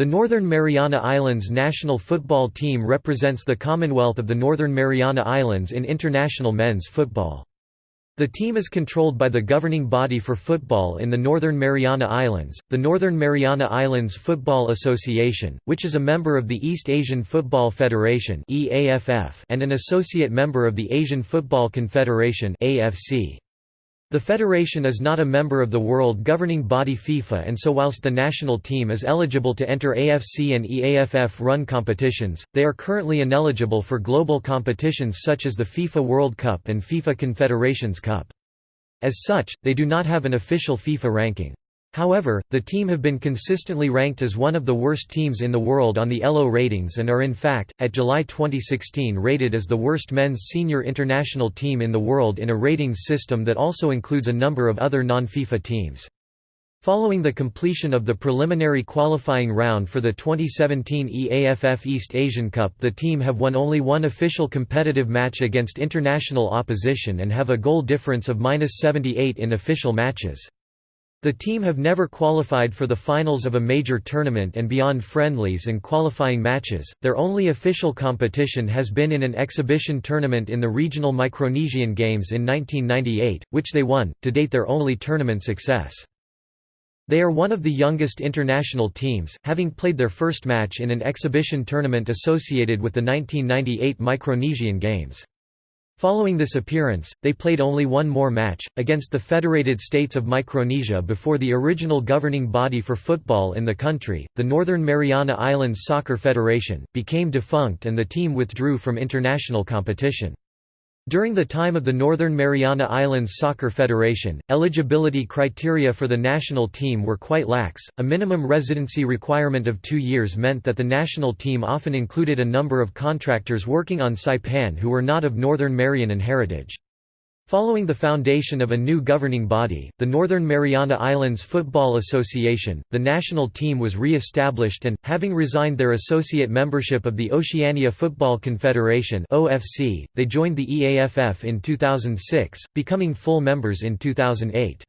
The Northern Mariana Islands national football team represents the Commonwealth of the Northern Mariana Islands in international men's football. The team is controlled by the governing body for football in the Northern Mariana Islands, the Northern Mariana Islands Football Association, which is a member of the East Asian Football Federation and an associate member of the Asian Football Confederation AFC. The federation is not a member of the world governing body FIFA and so whilst the national team is eligible to enter AFC and EAFF-run competitions, they are currently ineligible for global competitions such as the FIFA World Cup and FIFA Confederations Cup. As such, they do not have an official FIFA ranking. However, the team have been consistently ranked as one of the worst teams in the world on the ELO ratings and are in fact, at July 2016 rated as the worst men's senior international team in the world in a ratings system that also includes a number of other non-FIFA teams. Following the completion of the preliminary qualifying round for the 2017 EAFF East Asian Cup the team have won only one official competitive match against international opposition and have a goal difference of -78 in official matches. The team have never qualified for the finals of a major tournament and beyond friendlies and qualifying matches, their only official competition has been in an exhibition tournament in the regional Micronesian Games in 1998, which they won, to date their only tournament success. They are one of the youngest international teams, having played their first match in an exhibition tournament associated with the 1998 Micronesian Games. Following this appearance, they played only one more match, against the Federated States of Micronesia before the original governing body for football in the country, the Northern Mariana Islands Soccer Federation, became defunct and the team withdrew from international competition. During the time of the Northern Mariana Islands Soccer Federation, eligibility criteria for the national team were quite lax. A minimum residency requirement of two years meant that the national team often included a number of contractors working on Saipan who were not of Northern Marianan heritage. Following the foundation of a new governing body, the Northern Mariana Islands Football Association, the national team was re-established and, having resigned their associate membership of the Oceania Football Confederation they joined the EAFF in 2006, becoming full members in 2008.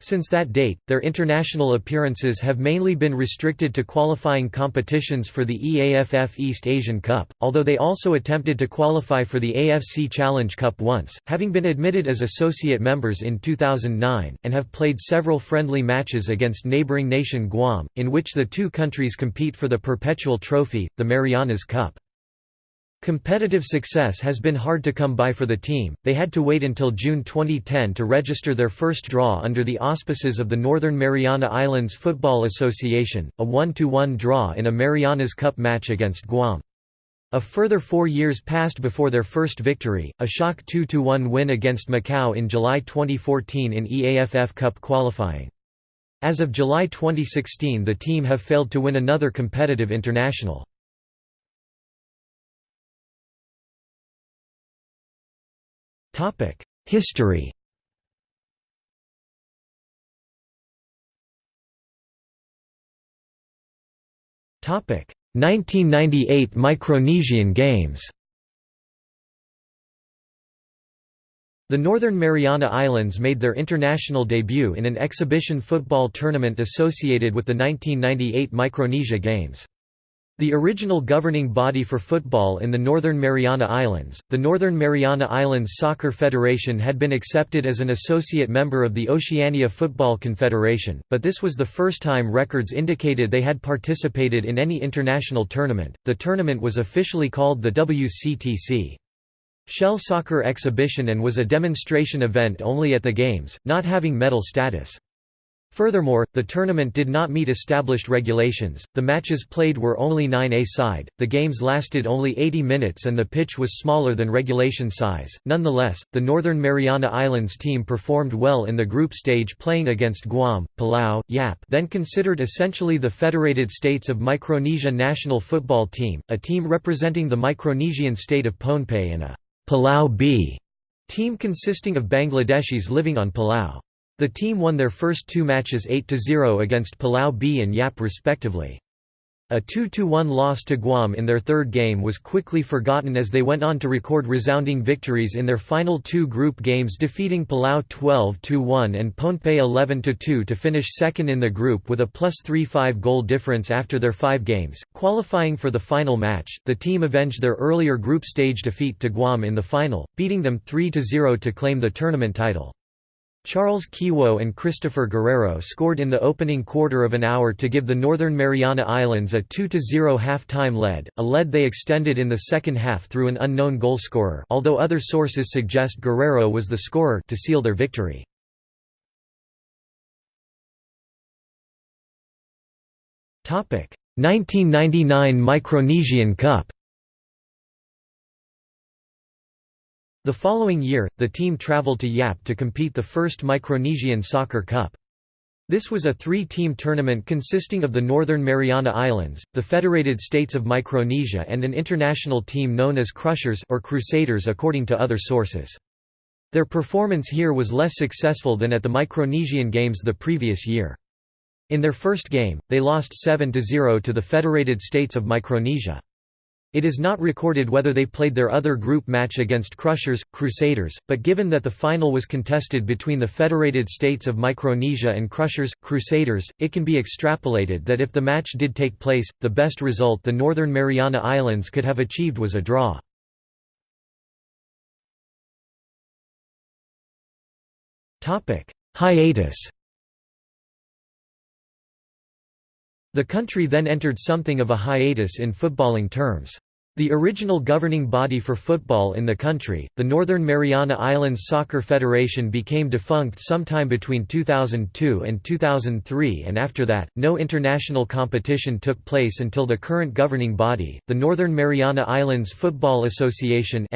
Since that date, their international appearances have mainly been restricted to qualifying competitions for the EAFF East Asian Cup, although they also attempted to qualify for the AFC Challenge Cup once, having been admitted as associate members in 2009, and have played several friendly matches against neighboring nation Guam, in which the two countries compete for the perpetual trophy, the Marianas Cup. Competitive success has been hard to come by for the team, they had to wait until June 2010 to register their first draw under the auspices of the Northern Mariana Islands Football Association, a 1–1 draw in a Marianas Cup match against Guam. A further four years passed before their first victory, a shock 2–1 win against Macau in July 2014 in EAFF Cup qualifying. As of July 2016 the team have failed to win another competitive international. History Topic 1998 Micronesian Games The Northern Mariana Islands made their international debut in an exhibition football tournament associated with the 1998 Micronesia Games. The original governing body for football in the Northern Mariana Islands, the Northern Mariana Islands Soccer Federation had been accepted as an associate member of the Oceania Football Confederation, but this was the first time records indicated they had participated in any international tournament. The tournament was officially called the WCTC. Shell Soccer Exhibition and was a demonstration event only at the Games, not having medal status. Furthermore, the tournament did not meet established regulations, the matches played were only 9-a-side, the games lasted only 80 minutes and the pitch was smaller than regulation size. Nonetheless, the Northern Mariana Islands team performed well in the group stage playing against Guam, Palau, Yap then considered essentially the Federated States of Micronesia national football team, a team representing the Micronesian state of Pohnpei and a Palau B team consisting of Bangladeshis living on Palau. The team won their first two matches 8–0 against Palau B and Yap respectively. A 2–1 loss to Guam in their third game was quickly forgotten as they went on to record resounding victories in their final two group games defeating Palau 12–1 and Pohnpei 11–2 to finish second in the group with a plus 3–5 goal difference after their five games. Qualifying for the final match, the team avenged their earlier group stage defeat to Guam in the final, beating them 3–0 to claim the tournament title. Charles Kiwo and Christopher Guerrero scored in the opening quarter of an hour to give the Northern Mariana Islands a 2–0 half-time lead, a lead they extended in the second half through an unknown goalscorer although other sources suggest Guerrero was the scorer to seal their victory. Topic: 1999 Micronesian Cup. The following year, the team traveled to Yap to compete the first Micronesian Soccer Cup. This was a three-team tournament consisting of the Northern Mariana Islands, the Federated States of Micronesia and an international team known as Crushers or Crusaders according to other sources. Their performance here was less successful than at the Micronesian Games the previous year. In their first game, they lost 7–0 to the Federated States of Micronesia. It is not recorded whether they played their other group match against Crushers, Crusaders, but given that the final was contested between the Federated States of Micronesia and Crushers, Crusaders, it can be extrapolated that if the match did take place, the best result the Northern Mariana Islands could have achieved was a draw. Hiatus The country then entered something of a hiatus in footballing terms. The original governing body for football in the country, the Northern Mariana Islands Soccer Federation became defunct sometime between 2002 and 2003 and after that, no international competition took place until the current governing body, the Northern Mariana Islands Football Association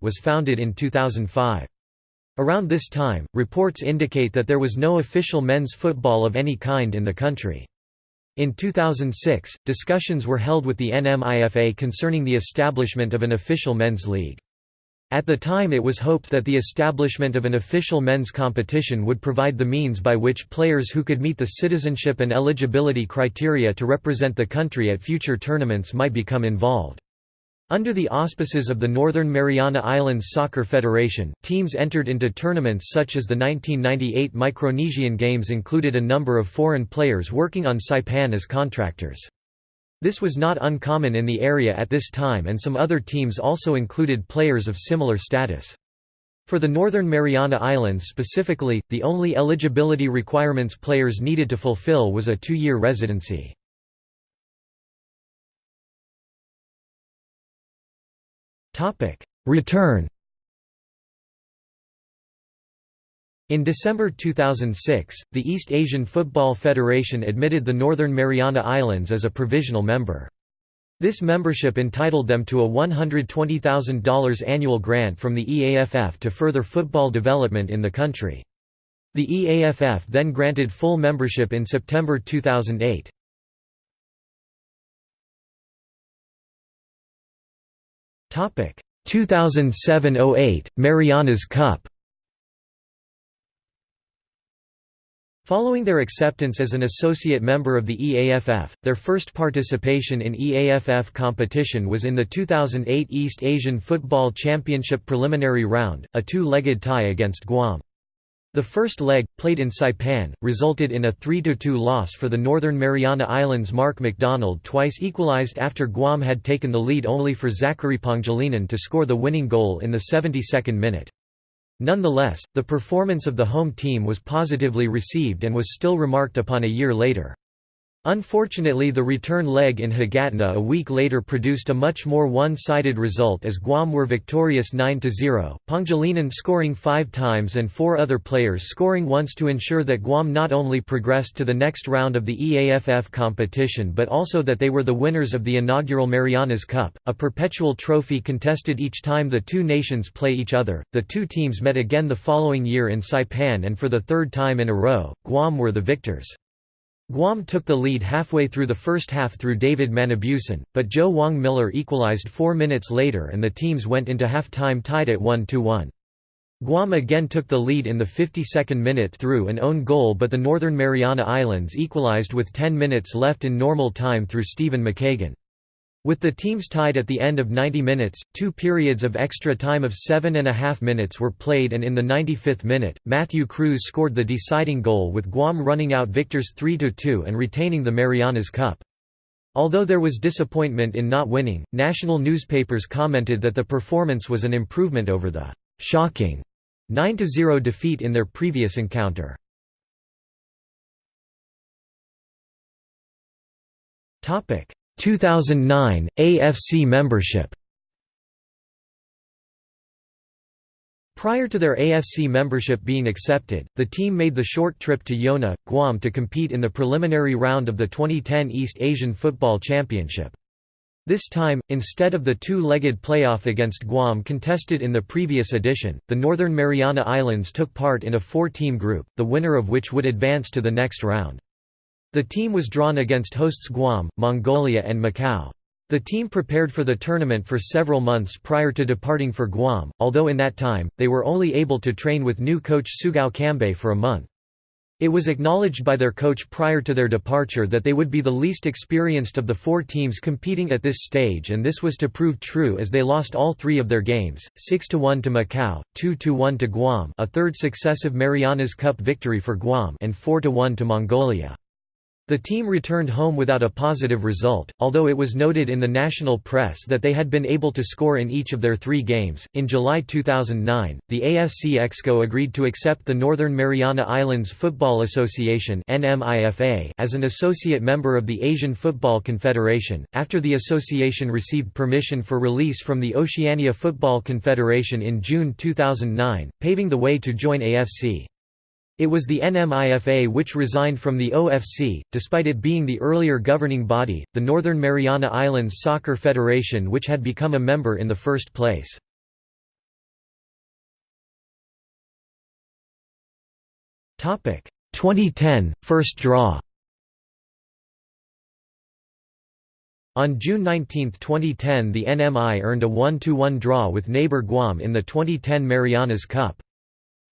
was founded in 2005. Around this time, reports indicate that there was no official men's football of any kind in the country. In 2006, discussions were held with the NMIFA concerning the establishment of an official men's league. At the time it was hoped that the establishment of an official men's competition would provide the means by which players who could meet the citizenship and eligibility criteria to represent the country at future tournaments might become involved. Under the auspices of the Northern Mariana Islands Soccer Federation, teams entered into tournaments such as the 1998 Micronesian Games included a number of foreign players working on Saipan as contractors. This was not uncommon in the area at this time and some other teams also included players of similar status. For the Northern Mariana Islands specifically, the only eligibility requirements players needed to fulfill was a two-year residency. Topic: Return. In December 2006, the East Asian Football Federation admitted the Northern Mariana Islands as a provisional member. This membership entitled them to a $120,000 annual grant from the EAFF to further football development in the country. The EAFF then granted full membership in September 2008. 2007–08, Marianas Cup Following their acceptance as an associate member of the EAFF, their first participation in EAFF competition was in the 2008 East Asian Football Championship preliminary round, a two-legged tie against Guam. The first leg, played in Saipan, resulted in a 3–2 loss for the Northern Mariana Islands Mark McDonald twice equalized after Guam had taken the lead only for Zachary Pangilinan to score the winning goal in the 72nd minute. Nonetheless, the performance of the home team was positively received and was still remarked upon a year later. Unfortunately the return leg in Hagåtña a week later produced a much more one-sided result as Guam were victorious 9–0, Pangilinan scoring five times and four other players scoring once to ensure that Guam not only progressed to the next round of the EAFF competition but also that they were the winners of the inaugural Marianas Cup, a perpetual trophy contested each time the two nations play each other. The two teams met again the following year in Saipan and for the third time in a row, Guam were the victors. Guam took the lead halfway through the first half through David Manibusan, but Joe Wong Miller equalized four minutes later and the teams went into half-time tied at 1–1. Guam again took the lead in the 52nd minute through an own goal but the Northern Mariana Islands equalized with 10 minutes left in normal time through Stephen McKagan. With the teams tied at the end of 90 minutes, two periods of extra time of seven and a half minutes were played and in the 95th minute, Matthew Cruz scored the deciding goal with Guam running out victors 3–2 and retaining the Marianas Cup. Although there was disappointment in not winning, national newspapers commented that the performance was an improvement over the «shocking» 9–0 defeat in their previous encounter. Topic 2009 AFC membership. Prior to their AFC membership being accepted, the team made the short trip to Yona, Guam to compete in the preliminary round of the 2010 East Asian Football Championship. This time, instead of the two-legged playoff against Guam contested in the previous edition, the Northern Mariana Islands took part in a four-team group, the winner of which would advance to the next round. The team was drawn against hosts Guam, Mongolia and Macau. The team prepared for the tournament for several months prior to departing for Guam, although in that time, they were only able to train with new coach Sugao Kambei for a month. It was acknowledged by their coach prior to their departure that they would be the least experienced of the four teams competing at this stage and this was to prove true as they lost all three of their games, 6–1 to Macau, 2–1 to Guam a third successive Marianas Cup victory for Guam and 4–1 to Mongolia. The team returned home without a positive result, although it was noted in the national press that they had been able to score in each of their three games. In July 2009, the AFC Exco agreed to accept the Northern Mariana Islands Football Association as an associate member of the Asian Football Confederation, after the association received permission for release from the Oceania Football Confederation in June 2009, paving the way to join AFC. It was the NMIFA which resigned from the OFC, despite it being the earlier governing body, the Northern Mariana Islands Soccer Federation which had become a member in the first place. Topic 2010 first draw. On June 19, 2010 the NMI earned a 1–1 draw with neighbor Guam in the 2010 Marianas Cup.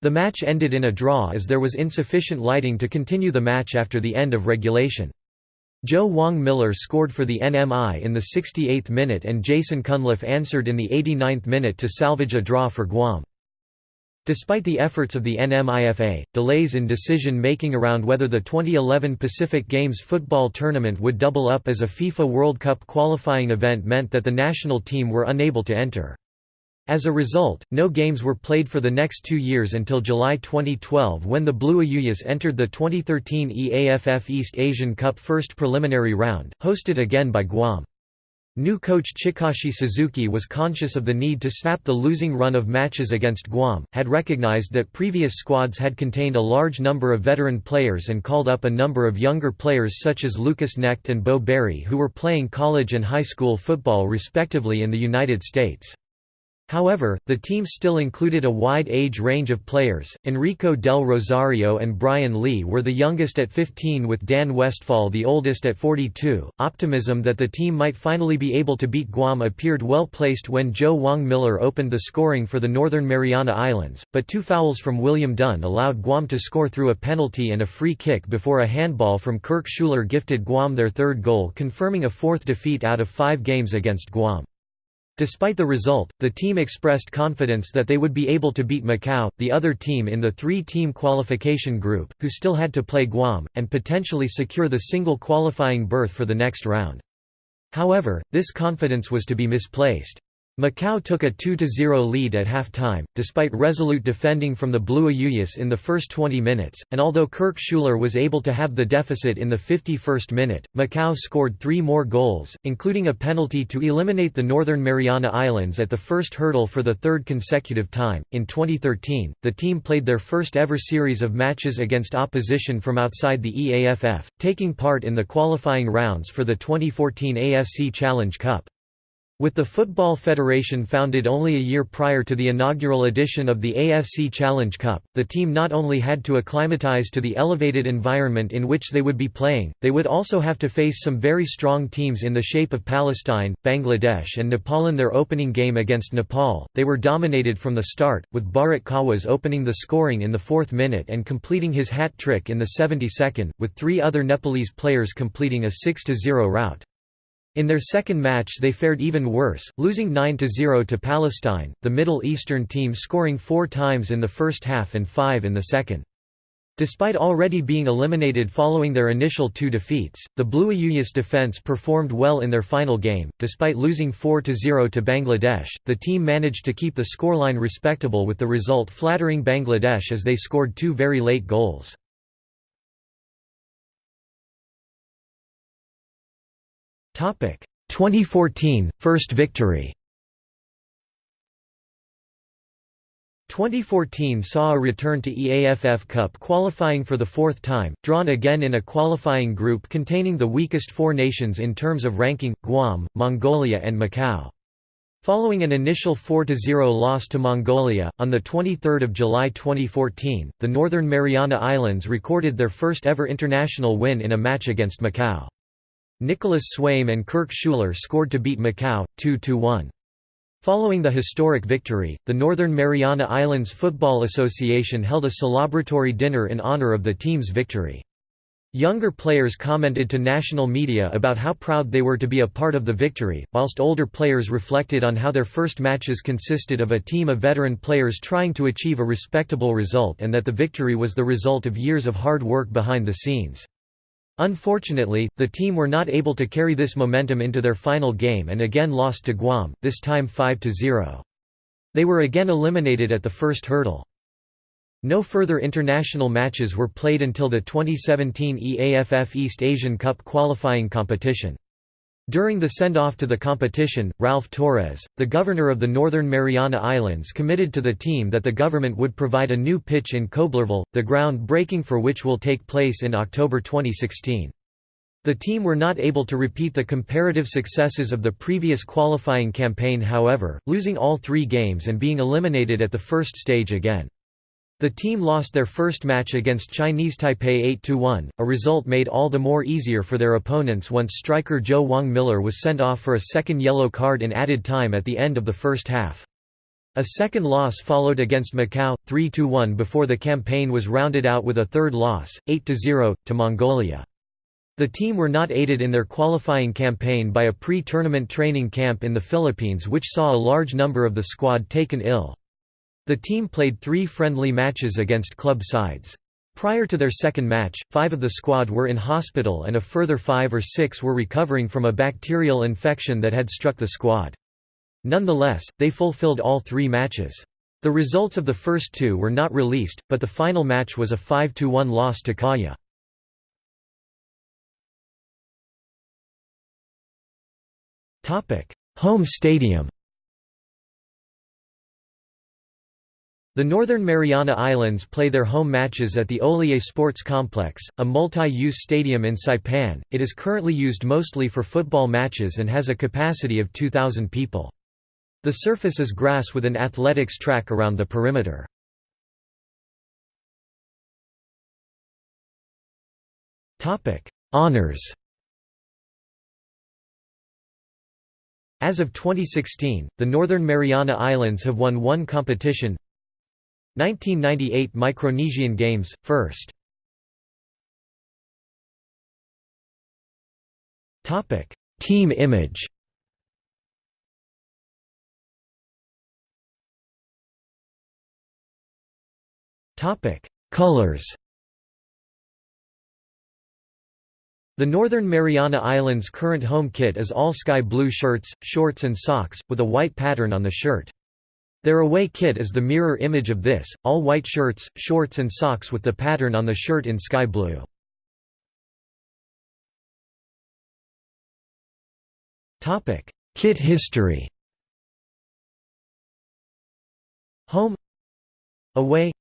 The match ended in a draw as there was insufficient lighting to continue the match after the end of regulation. Joe Wong Miller scored for the NMI in the 68th minute and Jason Cunliffe answered in the 89th minute to salvage a draw for Guam. Despite the efforts of the NMIFA, delays in decision-making around whether the 2011 Pacific Games football tournament would double up as a FIFA World Cup qualifying event meant that the national team were unable to enter. As a result, no games were played for the next two years until July 2012 when the Blue Ayuyas entered the 2013 EAFF East Asian Cup first preliminary round, hosted again by Guam. New coach Chikashi Suzuki was conscious of the need to snap the losing run of matches against Guam, had recognized that previous squads had contained a large number of veteran players and called up a number of younger players such as Lucas Knecht and Bo Berry who were playing college and high school football respectively in the United States. However, the team still included a wide age range of players. Enrico del Rosario and Brian Lee were the youngest at 15 with Dan Westfall the oldest at 42. Optimism that the team might finally be able to beat Guam appeared well placed when Joe Wong Miller opened the scoring for the Northern Mariana Islands, but two fouls from William Dunn allowed Guam to score through a penalty and a free kick before a handball from Kirk Schuler gifted Guam their third goal confirming a fourth defeat out of five games against Guam. Despite the result, the team expressed confidence that they would be able to beat Macau, the other team in the three-team qualification group, who still had to play Guam, and potentially secure the single qualifying berth for the next round. However, this confidence was to be misplaced. Macau took a 2–0 lead at half-time, despite resolute defending from the Blue Ayuyas in the first 20 minutes, and although Kirk Schuler was able to have the deficit in the 51st minute, Macau scored three more goals, including a penalty to eliminate the Northern Mariana Islands at the first hurdle for the third consecutive time. In 2013, the team played their first ever series of matches against opposition from outside the EAFF, taking part in the qualifying rounds for the 2014 AFC Challenge Cup. With the Football Federation founded only a year prior to the inaugural edition of the AFC Challenge Cup, the team not only had to acclimatise to the elevated environment in which they would be playing, they would also have to face some very strong teams in the shape of Palestine, Bangladesh and Nepal in their opening game against Nepal. They were dominated from the start, with Bharat Khawas opening the scoring in the fourth minute and completing his hat trick in the 72nd, with three other Nepalese players completing a 6–0 rout. In their second match they fared even worse, losing 9–0 to Palestine, the Middle Eastern team scoring four times in the first half and five in the second. Despite already being eliminated following their initial two defeats, the Blue Ayuyas defence performed well in their final game. Despite losing 4–0 to Bangladesh, the team managed to keep the scoreline respectable with the result flattering Bangladesh as they scored two very late goals. 2014 first victory 2014 saw a return to EAFF Cup qualifying for the fourth time, drawn again in a qualifying group containing the weakest four nations in terms of ranking, Guam, Mongolia and Macau. Following an initial 4–0 loss to Mongolia, on 23 July 2014, the Northern Mariana Islands recorded their first ever international win in a match against Macau. Nicholas Swaim and Kirk Schuler scored to beat Macau, 2–1. Following the historic victory, the Northern Mariana Islands Football Association held a celebratory dinner in honor of the team's victory. Younger players commented to national media about how proud they were to be a part of the victory, whilst older players reflected on how their first matches consisted of a team of veteran players trying to achieve a respectable result and that the victory was the result of years of hard work behind the scenes. Unfortunately, the team were not able to carry this momentum into their final game and again lost to Guam, this time 5–0. They were again eliminated at the first hurdle. No further international matches were played until the 2017 EAFF East Asian Cup qualifying competition. During the send-off to the competition, Ralph Torres, the governor of the Northern Mariana Islands committed to the team that the government would provide a new pitch in Koblerville, the ground breaking for which will take place in October 2016. The team were not able to repeat the comparative successes of the previous qualifying campaign however, losing all three games and being eliminated at the first stage again. The team lost their first match against Chinese Taipei 8–1, a result made all the more easier for their opponents once striker Joe Wong Miller was sent off for a second yellow card in added time at the end of the first half. A second loss followed against Macau, 3–1 before the campaign was rounded out with a third loss, 8–0, to Mongolia. The team were not aided in their qualifying campaign by a pre-tournament training camp in the Philippines which saw a large number of the squad taken ill. The team played three friendly matches against club sides. Prior to their second match, five of the squad were in hospital and a further five or six were recovering from a bacterial infection that had struck the squad. Nonetheless, they fulfilled all three matches. The results of the first two were not released, but the final match was a 5–1 loss to Kaya. Home stadium The Northern Mariana Islands play their home matches at the Oleai Sports Complex, a multi-use stadium in Saipan. It is currently used mostly for football matches and has a capacity of 2,000 people. The surface is grass with an athletics track around the perimeter. Honours As of 2016, the Northern Mariana Islands have won one competition 1998 Micronesian Games, first. Team image Colors The Northern Mariana Islands' current home kit is all sky blue shirts, shorts and socks, with a white pattern on the shirt. Their away kit is the mirror image of this, all white shirts, shorts and socks with the pattern on the shirt in sky blue. Kit history. Home. Away.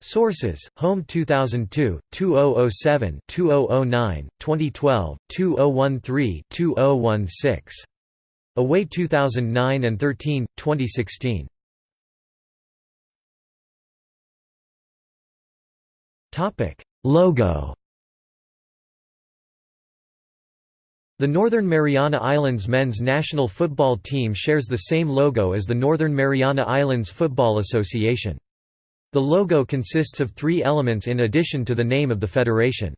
Sources: Home 2002, 2007, 2009, 2012, 2013, 2016. Away 2009 and 13, 2016. Topic: Logo. The Northern Mariana Islands men's national football team shares the same logo as the Northern Mariana Islands Football Association. The logo consists of three elements in addition to the name of the federation.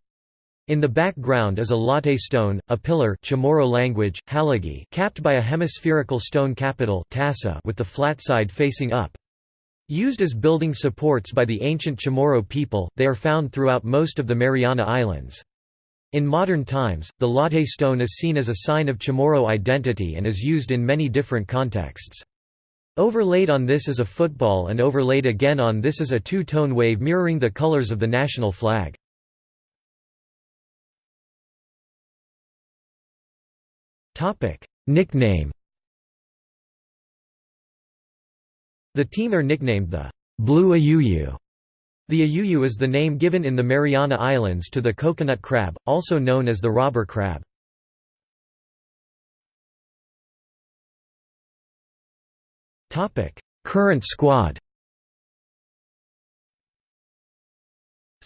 In the background is a latte stone, a pillar Chamorro language, haligi capped by a hemispherical stone capital tassa with the flat side facing up. Used as building supports by the ancient Chamorro people, they are found throughout most of the Mariana Islands. In modern times, the latte stone is seen as a sign of Chamorro identity and is used in many different contexts. Overlaid on this is a football and overlaid again on this is a two-tone wave mirroring the colors of the national flag. Nickname The team are nicknamed the Blue Ayuyu. The ayuyu is the name given in the Mariana Islands to the coconut crab, also known as the robber crab. Current squad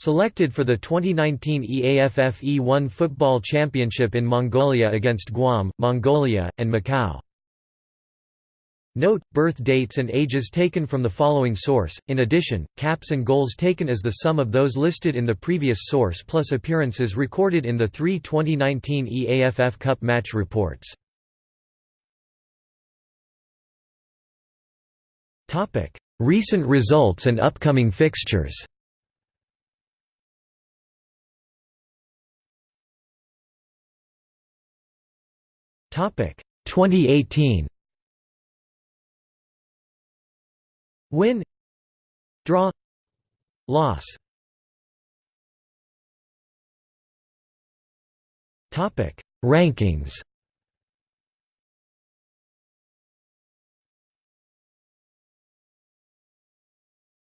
Selected for the 2019 EAFF E1 Football Championship in Mongolia against Guam, Mongolia, and Macau. Note, birth dates and ages taken from the following source, in addition, caps and goals taken as the sum of those listed in the previous source plus appearances recorded in the three 2019 EAFF Cup match reports. Recent results and upcoming fixtures 2018 Win. Draw. Loss. Topic Rankings.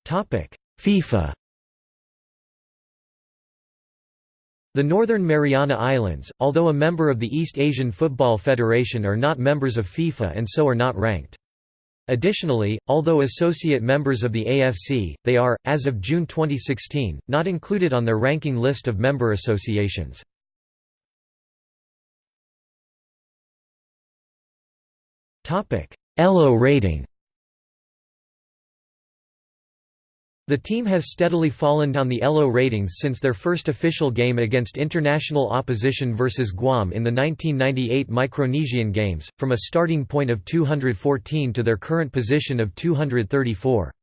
Topic FIFA The Northern Mariana Islands, although a member of the East Asian Football Federation are not members of FIFA and so are not ranked. Additionally, although associate members of the AFC, they are, as of June 2016, not included on their ranking list of member associations. ELO rating The team has steadily fallen down the ELO ratings since their first official game against international opposition versus Guam in the 1998 Micronesian Games, from a starting point of 214 to their current position of 234.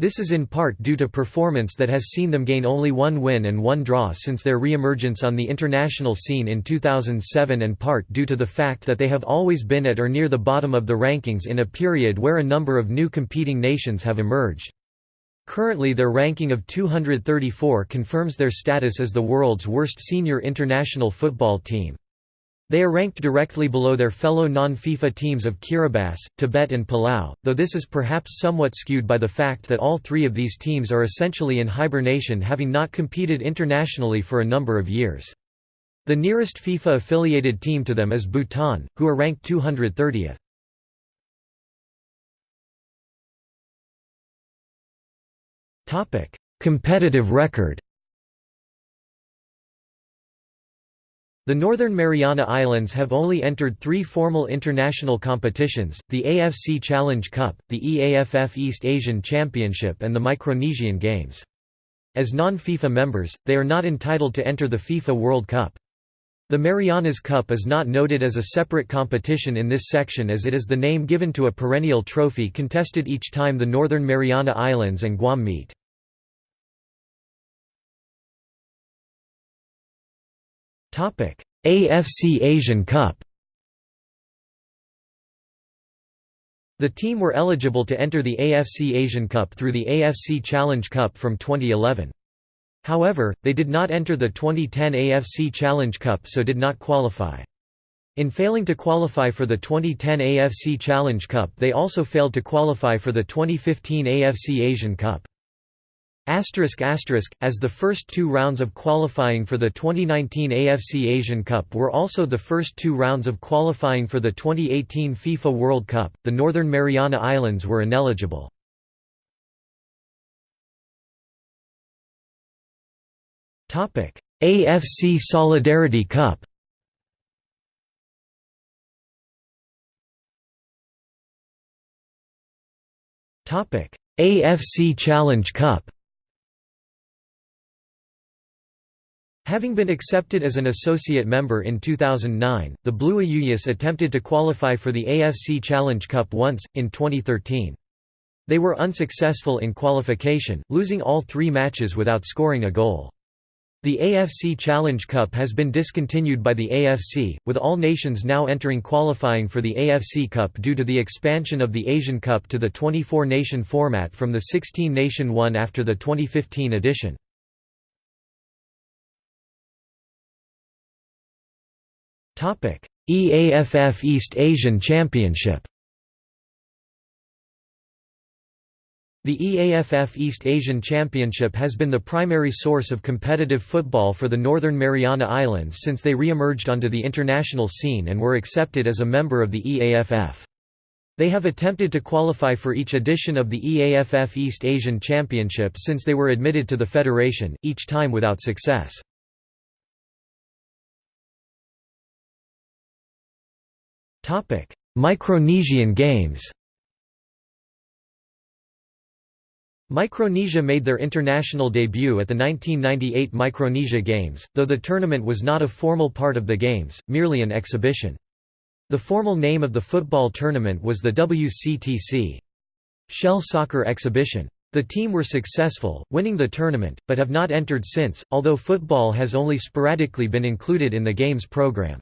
This is in part due to performance that has seen them gain only one win and one draw since their re-emergence on the international scene in 2007 and part due to the fact that they have always been at or near the bottom of the rankings in a period where a number of new competing nations have emerged. Currently their ranking of 234 confirms their status as the world's worst senior international football team. They are ranked directly below their fellow non-FIFA teams of Kiribati, Tibet and Palau, though this is perhaps somewhat skewed by the fact that all three of these teams are essentially in hibernation having not competed internationally for a number of years. The nearest FIFA-affiliated team to them is Bhutan, who are ranked 230th. Competitive record. The Northern Mariana Islands have only entered three formal international competitions, the AFC Challenge Cup, the EAFF East Asian Championship and the Micronesian Games. As non-FIFA members, they are not entitled to enter the FIFA World Cup. The Marianas Cup is not noted as a separate competition in this section as it is the name given to a perennial trophy contested each time the Northern Mariana Islands and Guam meet. AFC Asian Cup The team were eligible to enter the AFC Asian Cup through the AFC Challenge Cup from 2011. However, they did not enter the 2010 AFC Challenge Cup so did not qualify. In failing to qualify for the 2010 AFC Challenge Cup they also failed to qualify for the 2015 AFC Asian Cup. Asterisk asterisk, as the first two rounds of qualifying for the 2019 AFC Asian Cup were also the first two rounds of qualifying for the 2018 FIFA World Cup, the Northern Mariana Islands were ineligible. AFC Solidarity Cup Topic: AFC Challenge Cup Having been accepted as an associate member in 2009, the Blue Ayuyas attempted to qualify for the AFC Challenge Cup once, in 2013. They were unsuccessful in qualification, losing all three matches without scoring a goal. The AFC Challenge Cup has been discontinued by the AFC, with all nations now entering qualifying for the AFC Cup due to the expansion of the Asian Cup to the 24-nation format from the 16-nation one after the 2015 edition. EAFF East Asian Championship The EAFF East Asian Championship has been the primary source of competitive football for the Northern Mariana Islands since they re-emerged onto the international scene and were accepted as a member of the EAFF. They have attempted to qualify for each edition of the EAFF East Asian Championship since they were admitted to the federation, each time without success. Micronesian Games Micronesia made their international debut at the 1998 Micronesia Games, though the tournament was not a formal part of the Games, merely an exhibition. The formal name of the football tournament was the WCTC Shell Soccer Exhibition. The team were successful, winning the tournament, but have not entered since, although football has only sporadically been included in the Games program.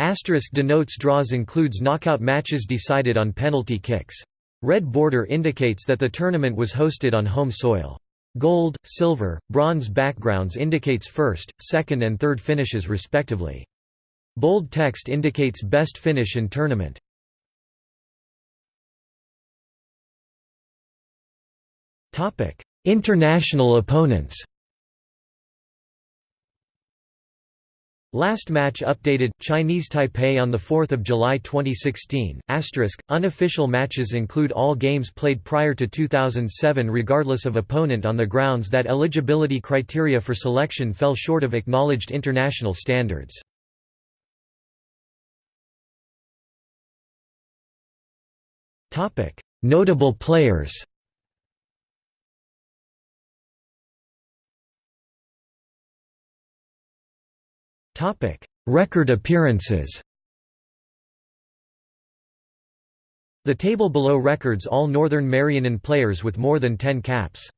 Asterisk denotes draws includes knockout matches decided on penalty kicks. Red border indicates that the tournament was hosted on home soil. Gold, silver, bronze backgrounds indicates first, second and third finishes respectively. Bold text indicates best finish in tournament. International opponents Last match updated Chinese Taipei on the 4th of July 2016. Asterisk unofficial matches include all games played prior to 2007 regardless of opponent on the grounds that eligibility criteria for selection fell short of acknowledged international standards. Notable players. Topic: Record appearances. The table below records all Northern Marianan players with more than 10 caps.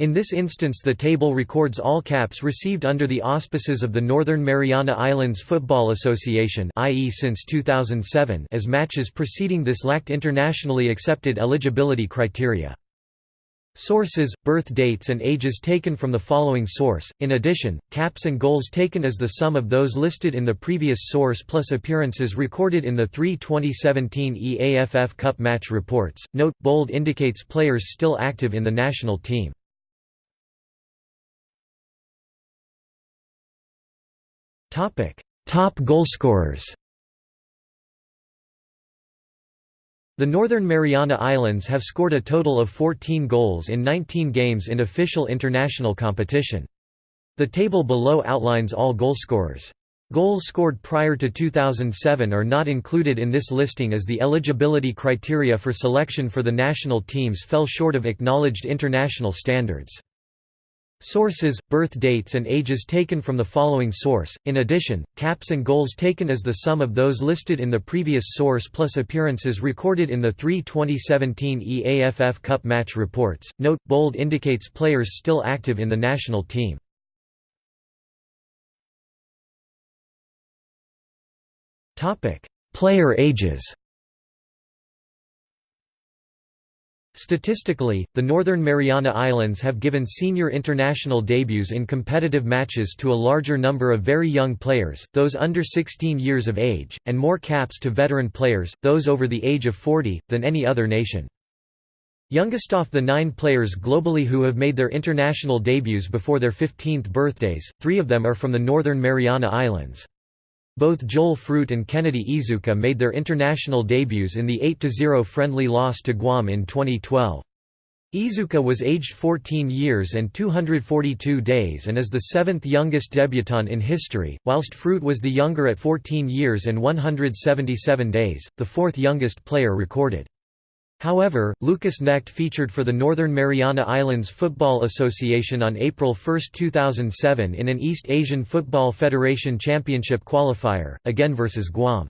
In this instance the table records all caps received under the auspices of the Northern Mariana Islands Football Association i.e. since 2007 as matches preceding this lacked internationally accepted eligibility criteria. Sources, birth dates and ages taken from the following source, in addition, caps and goals taken as the sum of those listed in the previous source plus appearances recorded in the three 2017 EAFF Cup match reports. Note, bold indicates players still active in the national team. Top goalscorers The Northern Mariana Islands have scored a total of 14 goals in 19 games in official international competition. The table below outlines all goalscorers. Goals scored prior to 2007 are not included in this listing as the eligibility criteria for selection for the national teams fell short of acknowledged international standards. Sources, birth dates and ages taken from the following source, in addition, caps and goals taken as the sum of those listed in the previous source plus appearances recorded in the three 2017 EAFF Cup match reports. Note, bold indicates players still active in the national team. Player ages Statistically, the Northern Mariana Islands have given senior international debuts in competitive matches to a larger number of very young players, those under 16 years of age, and more caps to veteran players, those over the age of 40, than any other nation. Youngest off the nine players globally who have made their international debuts before their 15th birthdays, three of them are from the Northern Mariana Islands. Both Joel Fruit and Kennedy Izuka made their international debuts in the 8–0 friendly loss to Guam in 2012. Izuka was aged 14 years and 242 days and is the seventh youngest debutant in history, whilst Fruit was the younger at 14 years and 177 days, the fourth youngest player recorded. However, Lucas Knecht featured for the Northern Mariana Islands Football Association on April 1, 2007 in an East Asian Football Federation Championship qualifier, again versus Guam.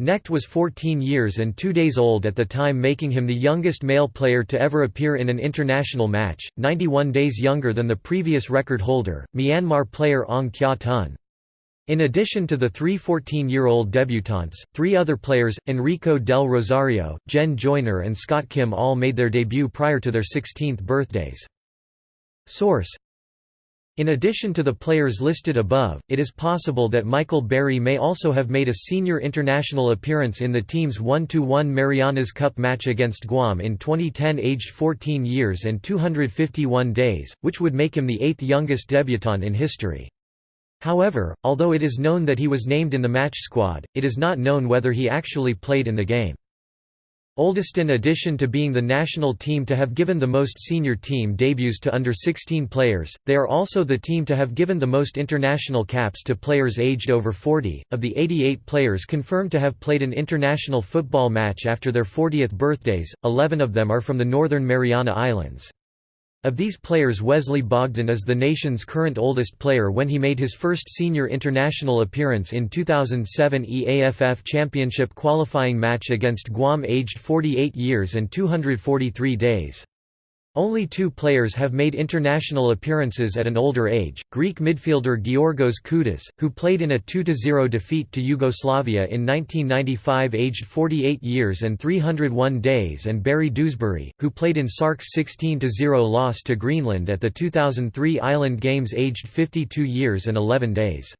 Knecht was 14 years and 2 days old at the time making him the youngest male player to ever appear in an international match, 91 days younger than the previous record holder, Myanmar player Aung Kyaw Tun. In addition to the three 14-year-old debutantes, three other players, Enrico del Rosario, Jen Joyner and Scott Kim all made their debut prior to their 16th birthdays. Source in addition to the players listed above, it is possible that Michael Berry may also have made a senior international appearance in the team's 1–1 Marianas Cup match against Guam in 2010 aged 14 years and 251 days, which would make him the eighth youngest debutant in history. However, although it is known that he was named in the match squad, it is not known whether he actually played in the game. Oldest in addition to being the national team to have given the most senior team debuts to under 16 players, they are also the team to have given the most international caps to players aged over 40. Of the 88 players confirmed to have played an international football match after their 40th birthdays, 11 of them are from the Northern Mariana Islands. Of these players Wesley Bogdan is the nation's current oldest player when he made his first senior international appearance in 2007 EAFF Championship qualifying match against Guam aged 48 years and 243 days. Only two players have made international appearances at an older age, Greek midfielder Georgos Koudas, who played in a 2–0 defeat to Yugoslavia in 1995 aged 48 years and 301 days and Barry Dewsbury, who played in Sark's 16–0 loss to Greenland at the 2003 Island Games aged 52 years and 11 days.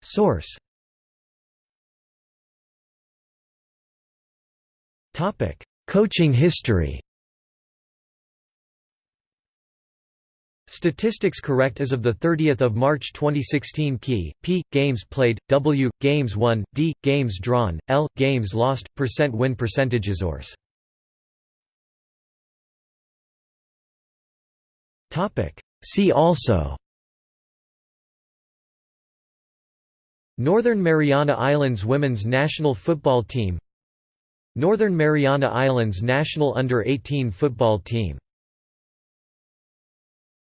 Source Coaching history Statistics correct as of 30 March 2016 Key, P, games played, W, games won, D, games drawn, L, games lost, percent win percentages Source. See also. Northern Mariana Islands women's national football team. Northern Mariana Islands national under-18 football team